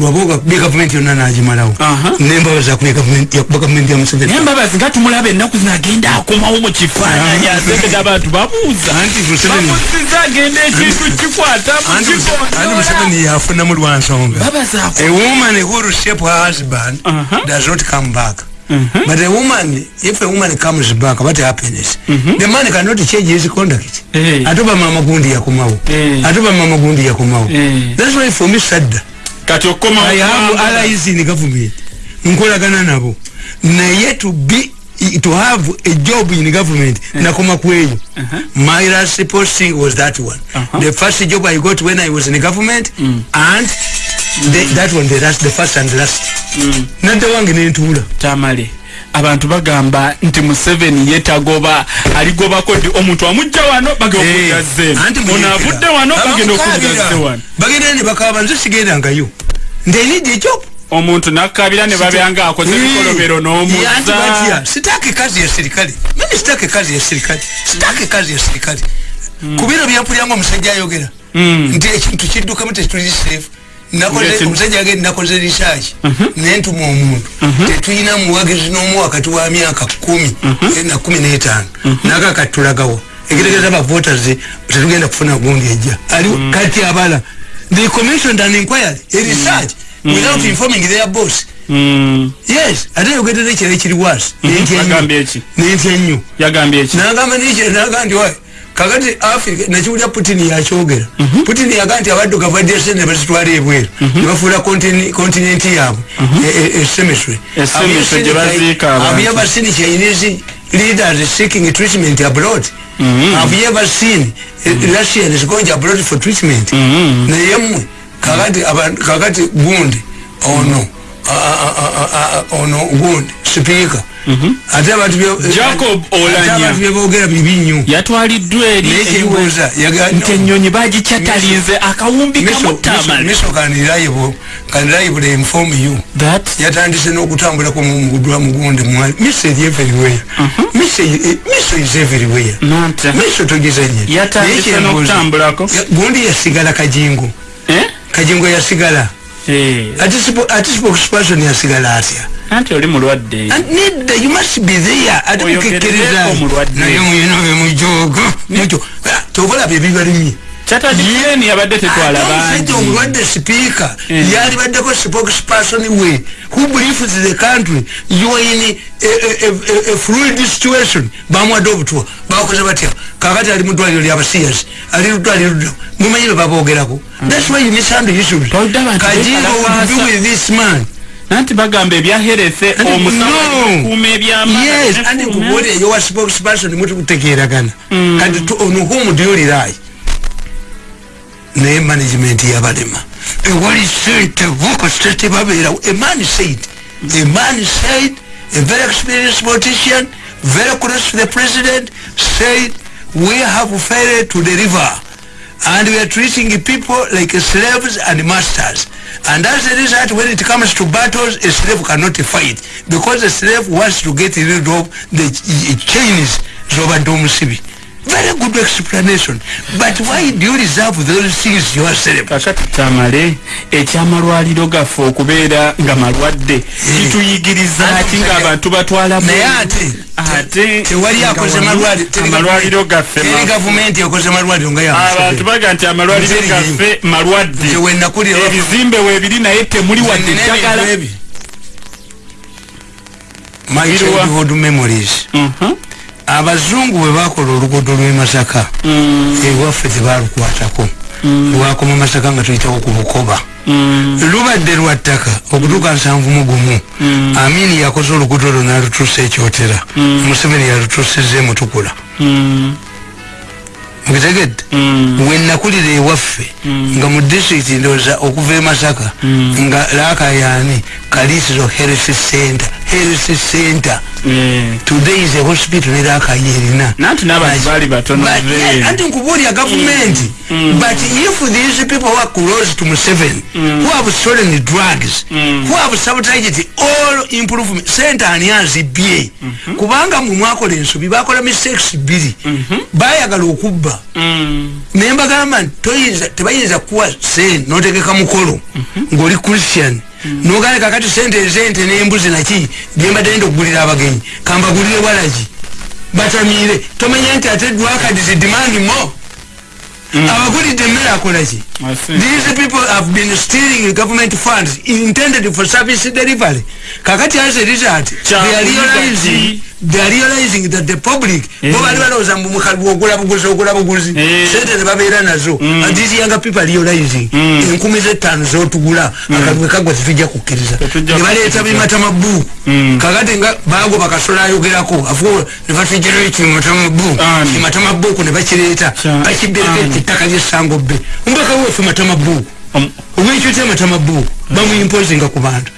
lwabaoga bye gavumenti yonna nagimalawo nembabaza yakuba gavumenti yamusevenembabazi nga tumulaba ennaku zina agenda akomawo mukifaananyi asebeza abantu babuuza ntibamuziza agenda ekintu kikwata mukikondoaanti museveni yafuna mu lwansonga babazaa ewoman horusep husband does not come back mhm. but a woman if a woman comes back about happiness mhm. the man cannot change his conduct eh. ate obamama gundi yakomawo eh. ate obamama gundi yakomawo eh. that's why for me sadda kati okoma I have allies in government nkolagana nabo naye to be to have a job in government yeah. nakoma kweyo uh -huh. my last posting was that one uh -huh. the first job i got when i was in government mm. and mm. The, that one the, last, the first and last mm. nadde wange nentuula tamale abantu bagamba nti museveni yetagoba aligobako nti omuntu oh, amujja wano bagenaokuzazeonoavudde wano bagenda eh, okuzazewanobagendanbakabanzsigendangayo ndenijeko omuntu nakabira nebabyanga akoze ebikolobero eh, nomuzakubiro hmm. byampulyanga omusajja ayogera hmm. nti ekintu kiddukamu tekituli safe nakoze omusajja yage nakoze research uh mhm. -huh. nentuma omuntu uh mhm. -huh. tetulina muwagizi n'omu wakati wa myaka kumi uh mhm. eh, -huh. na kumi n'etaano uh -huh. nakakati tulagawo ekitegeeza uh -huh. bavoters tetugenda kufuna gundi ejja aliwo uh -huh. kati abala the commissioned an inquiry a research uh -huh. without uh -huh. informing their boss yes ate yogetera ekira ekiri wasi nentya nyo nentya nyo yagambye ekinagamba nikira nagandi wayi kakati afrika na chukulia putini ya chogera mm -hmm. putini ya kanti ya wadu kafadiasi na basituari ya buwele mm -hmm. nifafula kontinenti ya mhm. e, e, e, abu mm -hmm. ee semeswe semeswe jirazika have you ever seen chinese leaders seeking treatment abroad mm -hmm. have you ever seen mm -hmm. russian is going abroad for treatment mm -hmm. na yemwe kakati, kakati bundi oh mm -hmm. no ono wood speaker Mm -hmm. atabati bia jacob olanya atabati bia bogea bibinyo ya tuwali dweli mechibuza ya gana nyonyi baji chatalize akawumbi kamo tamali miso kanilaibu kanilaibu they inform you that ya tandise no kutambu lako mungudua mungunde mwani miso is everywhere mm -hmm. miso is everywhere nante miso tojiza nye ya tandise no kutambu lako gundi ya sigala kajingu eh kajingu ya sigala Eh. ati sipo kusipasoni ya sigala atia anti oli mulwadde nidde you must be there ati mukekereza oyo kereko mulwadde na yomu yenowe mujogo mujogo ah, tovala bebi balimi yen yabadde tetwala bangi omulwadde sipiika eh. yalibaddeko spokesperson we who believes the country you are in a, a, a, a fluid situation bamuwadde obutwa bakoze batya kakati ali mudwaliro lya basiyasi aliludda aliludda mumanyi be babogerako thats why you misunder issues kajingo would be with this man nanti bagamba ebyaherese omusaakuma ebyamayes andi kubuulire yowa spokesperson mutikutegeeragana hmm. and on whom do you rely naye management yabalema ewali ssentebo kasita a man said man said a very experienced politician very close to the president said we have failed to deliver and we are treating people like slaves and masters and as a result when it comes to battles a slave cannot fight because a slave wants to get rid of the chains z'obadde omusibi very good explanation but why do you reserve those things yourself kakati tamale echamaru aliroga foku beda nga marwade eh. kitu yigiriza hatinga abantu batwala na ya ate ate te wali ya kose marwade amaru aliroga fe kini government ya kose marwade unga ya msafe abantu baga anti amaru aliroga fe marwade je wenda kuri hapa evizimbe webidi na ete muli wade chakala my childhood memories mhm abazungu bwe bakola oluguudo lw'e masaka mm. ewaffe tebalukwatako mm. lwakoma masaka nga tuyitako ku bukoba mm. lubadde lwa ttaka okutuuka nsanvu mu gumu amini yakoze oluguudo olwo n'alutuusa ekyotera museveni yalutuusiza emutukula mukitegedde we nakulira ewaffe nga mu disitulikiti ndowooza okuva e masaka nga laakayani kaliisiro heresi center LC center mm. today is a hospital era kayerina nantu nabali batono vee anti nkuburi ya government mm. Mm. but if these people were close to Museveni mm. who have stolen the drugs mm. who have sabotaged all improvement center and years BA mm -hmm. kubanga mwako lensu bibakola mistakes bili mm -hmm. baya galu ukuba mm. member government toyiza tebayiza kuwa sen noteke kamukolo mm -hmm. ngoli christian mm. nogane kakati sente ezente nembuzi naki byembadde nda okugulira abagenyi kambagulire walagi batamiire tomanye nti ate dwakadizidimangi mo mm. abagulidde emmere akolaki these people have been stealing government funds intended for service delivery kakati as a result realizing they are realizing that the public mwabali eh. wala uzambu mkhalu wogula buguzi wogula buguzi eh. sete nebabela nazo mm. and these younger people are realizing mkumize mm. tanzo tugula mm. akadwe kagwa tituja kukiriza nebali etabi matamabu kakati nga bago baka sora yugirako afuwa nefati jiruichi matamabu matamabu kune bachireta bachibirete takaji sango be mbaka uwe fi matamabu uwe chute matamabu bamwimpozinga ku bantu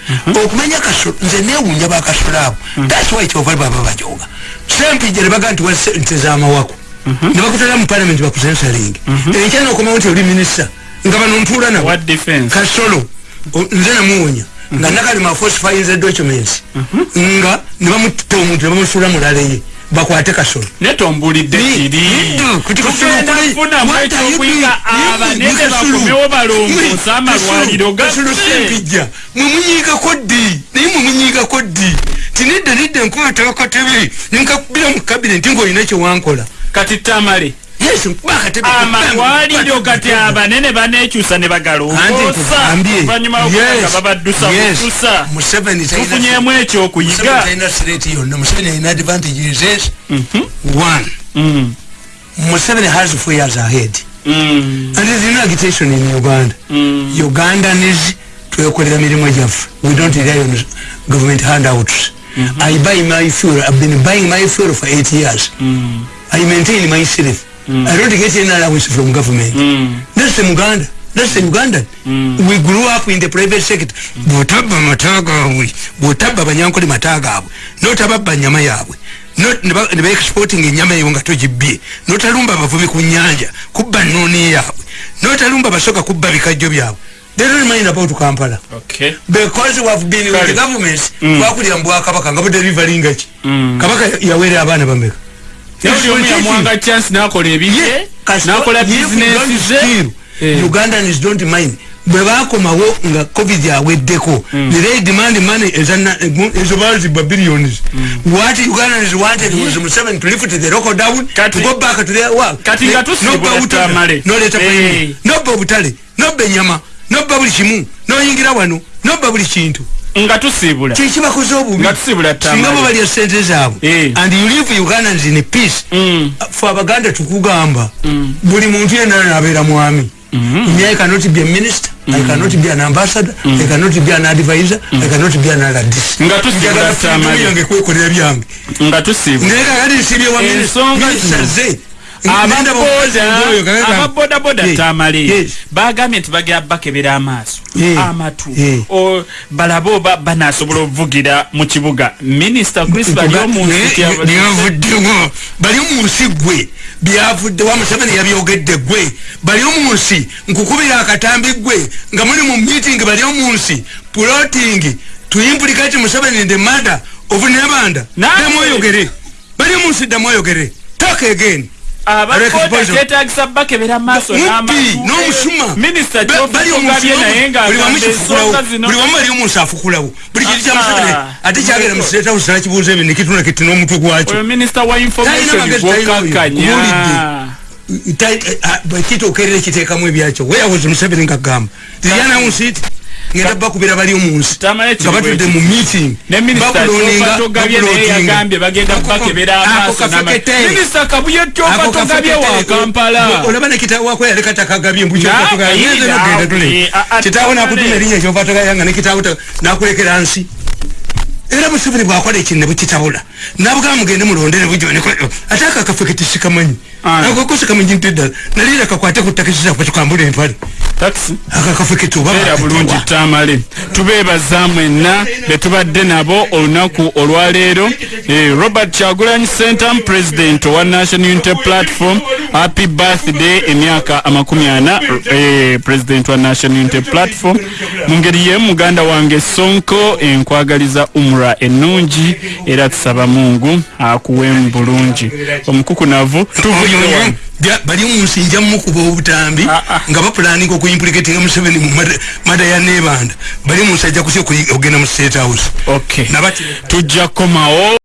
okumanya nze newunja bakasulaabo uh-huh. thats why kyova baba bajoga sempijere baga nti wasente zamawaku uh-huh. nebakutera mu parliament bakusensaling uh-huh. enkya nokomawo nti oli minisita nga bano mpula nab kasolo nze namuwonya nga nakalimafosifyinza documents nga nebamutta omuntu nebamusula mulaleye bakwate kasolo netombulidde kiri tugendanfuna mwaita okwinga abanene bakomewo balongosa amalwaliro gasulusempijja mwemunyiigako ddi naye mwemunyiigako ddi ti nedda nedda nkubatabakatebe nenkakubira mu kabineti ngaolina kyewankola kati tamale amalwaliro kati abanene banekyusa ne bagalaoluvanyuma lwokugaga babaddusa kukusa tufunyemu ekyokuyiga mhm. Mhm. museveni has four years ahead mm. and there's no agitation in uganda mm. ugandanes twekolera mirimu gyaffe we don't rely on government handouts mm -hmm. i buy my fuel i've been buying my fuel for eight years mm. i maintain myself mm. Mm. I don't get any allowance from government. Mm. That's the Uganda. That's the Uganda. Mm. We grew up in the private sector. Botaba mataga we. Botaba banyanko li mataga abu. Not about banyama ya abu. Not neba exporting inyama yunga toji bie. Not alumba bafumi kunyanja. Kuba noni ya abu. Not alumba basoka kuba vikajobi ya abu. They don't mind about Kampala. Okay. Because we have been Sorry. with the governments. Mm. Wakuli ambuwa kabaka. Ngabu delivering gachi. Mm. Kabaka ya, ya wele abana bambeka. Eh. ugandans dont mind bwebakomawo nga covid aweddeko hmm. ne they demand money ezo baziba billions hmm. what ugandans wanted was m7 to lift the local down to go back to their worknobba eh, obutale nobba enyama nobba buli kimu noyingira wano nobba buli kintu nga tusibula kyekibakoze obubisingabobali esente zaabwe eh. and you live ugandans in peace mm. fe abaganda tukugamba mm. buli muntu yenana nabeera mwami mm. me i cannot be a minister i cannot be an ambassador i cannot be an advisor i cannot be analadisiyange kwekolera byange nga tusibulanaye kakati nsibye wa minister ze ababoodaboda tamale bagambye nti bagera bakebera amaaso amatu balabe oba banasobola ovugira mu kibuga minisita chris balimunsiyavuddemo bali mu nsi gwe byavudde wamusebeni yabyogedde gwe bali mu nsi nkukubira akatambi gwe nga muli mu miting bali mu nsi plotingi tuimpulikati museveni the mother of nebanda demwoyogere bali mu nsi demwoyogere talk again abakoteetagisa bakeberamaaso namaaso ngenda bakubira bali omunsi ngabatudde mu meeting babulonaolaba nekitawakwalekatakagabye mbuknogenda tule kitawo nakutuma erinya ekyovatogayanga nekitawo nakulekera nsi era musibuni bwakola ekinebukitabula nabugaba mugende mulondere bujoneko ate akakafeketisikamanyi ako kose kama njini tedal na lila kakwate kutakisisa kwa chukambule mpani taksi haka kafiki tuba kaya bulunji tamale tubeba zamwe na betuba denabo onaku olwalero eh, Robert Chagulanyi Center President wa National Unity Platform Happy Birthday emiaka amakumi ana eh, President wa National Unity Platform mungeri ye muganda wange sonko enkwagaliza eh, umra enunji era eh, tusaba mungu akuwe mbulunji omkuku navu tuvuye yonyo bali umusinja mmuku kwa utambi ah, ah. nga paplani kwa kuimplikati nga msebeni mada ya nebanda bali umusajia kusio kugena msate house ok tuja koma o